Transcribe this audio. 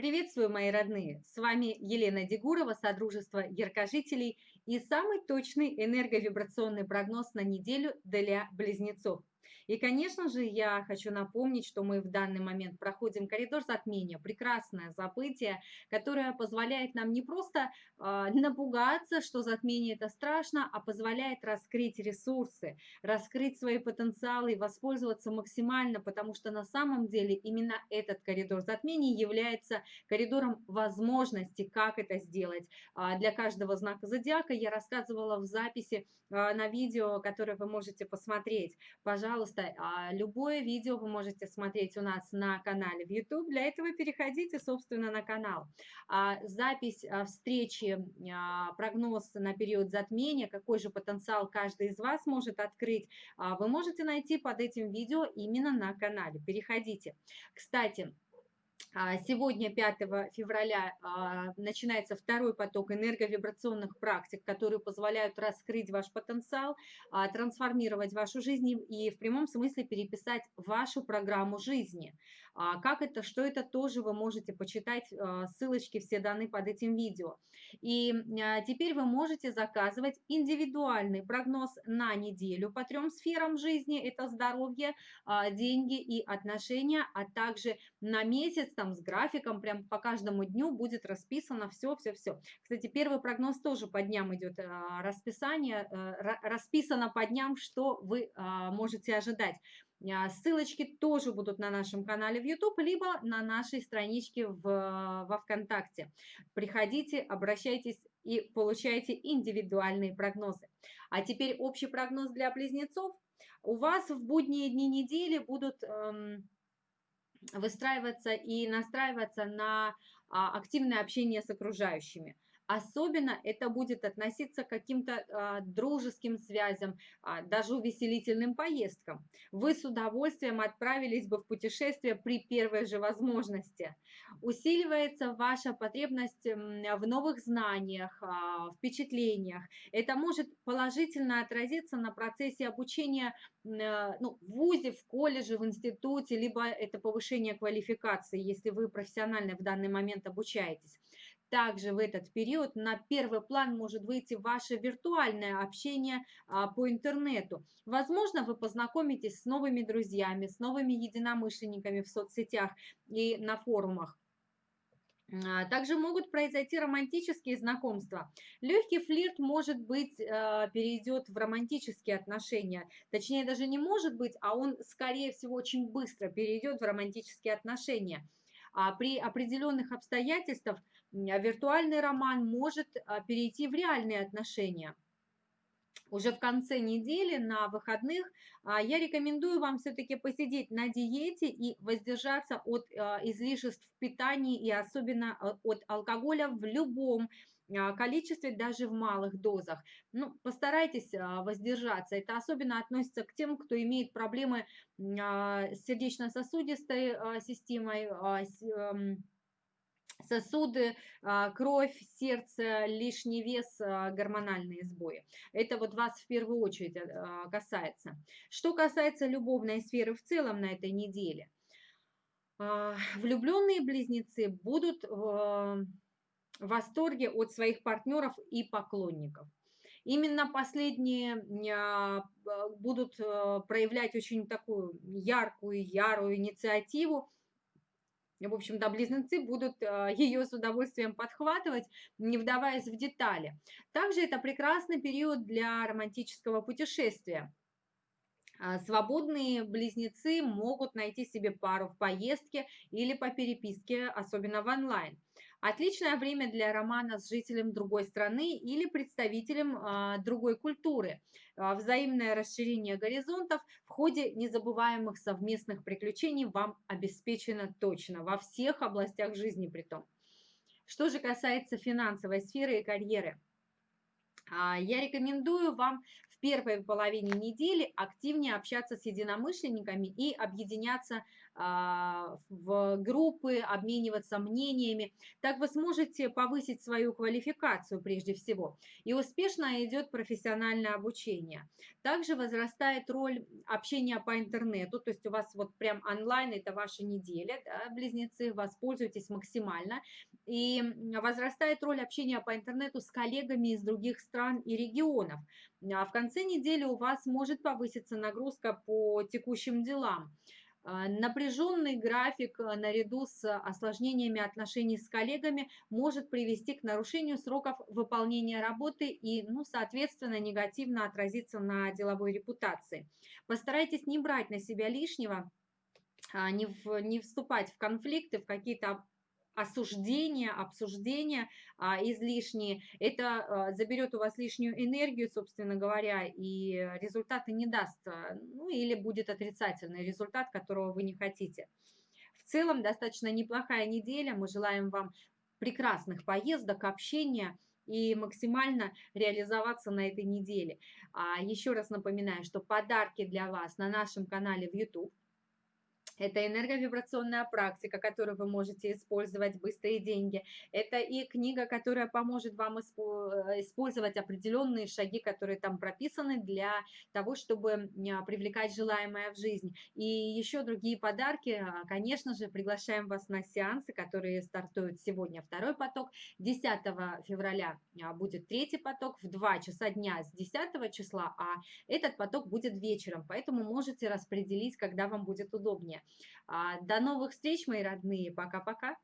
Приветствую, мои родные! С вами Елена Дегурова, Содружество Яркожителей и самый точный энерговибрационный прогноз на неделю для близнецов. И, конечно же, я хочу напомнить, что мы в данный момент проходим коридор затмения, прекрасное событие, которое позволяет нам не просто э, напугаться, что затмение это страшно, а позволяет раскрыть ресурсы, раскрыть свои потенциалы и воспользоваться максимально, потому что на самом деле именно этот коридор затмения является коридором возможностей, как это сделать. А для каждого знака зодиака я рассказывала в записи а, на видео, которое вы можете посмотреть. Пожалуйста, пожалуйста, а, любое видео вы можете смотреть у нас на канале в YouTube. Для этого переходите, собственно, на канал. А, запись а, встречи, прогноз на период затмения, какой же потенциал каждый из вас может открыть, вы можете найти под этим видео именно на канале. Переходите. Кстати, сегодня, 5 февраля, а, начинается второй поток энерговибрационных практик, которые позволяют раскрыть ваш потенциал, а, трансформировать вашу жизнь и в прямом смысле переписать вашу программу жизни. Как это, что это, тоже вы можете почитать, ссылочки все даны под этим видео. И теперь вы можете заказывать индивидуальный прогноз на неделю по трем сферам жизни. Это здоровье, деньги и отношения, а также на месяц там с графиком, прям по каждому дню будет расписано все-все-все. Кстати, первый прогноз тоже по дням идет а, расписание, э, расписано по дням, что вы а, можете ожидать. А, ссылочки тоже будут на нашем канале в YouTube, либо на нашей страничке в, во ВКонтакте. Приходите, обращайтесь и получайте индивидуальные прогнозы. А теперь общий прогноз для близнецов. У вас в будние дни недели будут... Эм, выстраиваться и настраиваться на а, активное общение с окружающими. Особенно это будет относиться к каким-то э, дружеским связям, э, даже увеселительным поездкам. Вы с удовольствием отправились бы в путешествие при первой же возможности. Усиливается ваша потребность в новых знаниях, э, впечатлениях. Это может положительно отразиться на процессе обучения э, ну, в ВУЗе, в колледже, в институте, либо это повышение квалификации, если вы профессионально в данный момент обучаетесь. Также в этот период на первый план может выйти ваше виртуальное общение а, по интернету. Возможно, вы познакомитесь с новыми друзьями, с новыми единомышленниками в соцсетях и на форумах. А, также могут произойти романтические знакомства. Легкий флирт, может быть, а, перейдет в романтические отношения. Точнее, даже не может быть, а он, скорее всего, очень быстро перейдет в романтические отношения. А при определенных обстоятельствах виртуальный роман может а, перейти в реальные отношения. Уже в конце недели на выходных а, я рекомендую вам все-таки посидеть на диете и воздержаться от а, излишеств в питании и особенно от алкоголя в любом а, количестве, даже в малых дозах. Ну, постарайтесь а, воздержаться. Это особенно относится к тем, кто имеет проблемы а, с сердечно-сосудистой системой, эм, сосуды, кровь, сердце, лишний вес, гормональные сбои. Это вот вас в первую очередь касается. Что касается любовной сферы в целом на этой неделе, влюбленные близнецы будут в восторге от своих партнеров и поклонников. Именно последние а, будут э, проявлять очень такую яркую, ярую инициативу. В общем-то, близнецы будут э, ее с удовольствием подхватывать, не вдаваясь в детали. Также это прекрасный период для романтического путешествия. А, свободные близнецы могут найти себе пару в поездке или по переписке, особенно в онлайн. Отличное время для романа с жителем другой страны или представителем а, другой культуры. А, взаимное расширение горизонтов в ходе незабываемых совместных приключений вам обеспечено точно во всех областях жизни при том. Что же касается финансовой сферы и карьеры – а, я рекомендую вам первой половине недели активнее общаться с единомышленниками и объединяться а, в группы, обмениваться мнениями. Так вы сможете повысить свою квалификацию прежде всего. И успешно идет профессиональное обучение. Также возрастает роль общения по интернету, то есть у вас вот прям онлайн это ваша неделя, да, близнецы, воспользуйтесь максимально. И возрастает роль общения по интернету с коллегами из других стран и регионов. А в конце недели у вас может повыситься нагрузка по текущим делам. А, напряженный график а, наряду с осложнениями отношений с коллегами может привести к нарушению сроков выполнения работы и, ну, соответственно, негативно отразиться на деловой репутации. Постарайтесь не брать на себя лишнего, а, не, в, не вступать в конфликты, в какие-то осуждения, обсуждения а, излишние. Это а, заберет у вас лишнюю энергию, собственно говоря, и результаты не даст, а, ну или будет отрицательный результат, которого вы не хотите. В целом достаточно неплохая неделя. Мы желаем вам прекрасных поездок, общения и максимально реализоваться на этой неделе. А, еще раз напоминаю, что подарки для вас на нашем канале в YouTube это энерговибрационная практика, которую вы можете использовать, быстрые деньги. Это и книга, которая поможет вам э, использовать определенные шаги, которые там прописаны для того, чтобы привлекать желаемое в жизнь. И еще другие подарки. А, конечно же, приглашаем вас на сеансы, которые стартуют сегодня второй поток. 10 февраля а, будет третий поток в 2 часа дня с 10 числа, а этот поток будет вечером, поэтому можете распределить, когда вам будет удобнее. А, до новых встреч, мои родные. Пока-пока.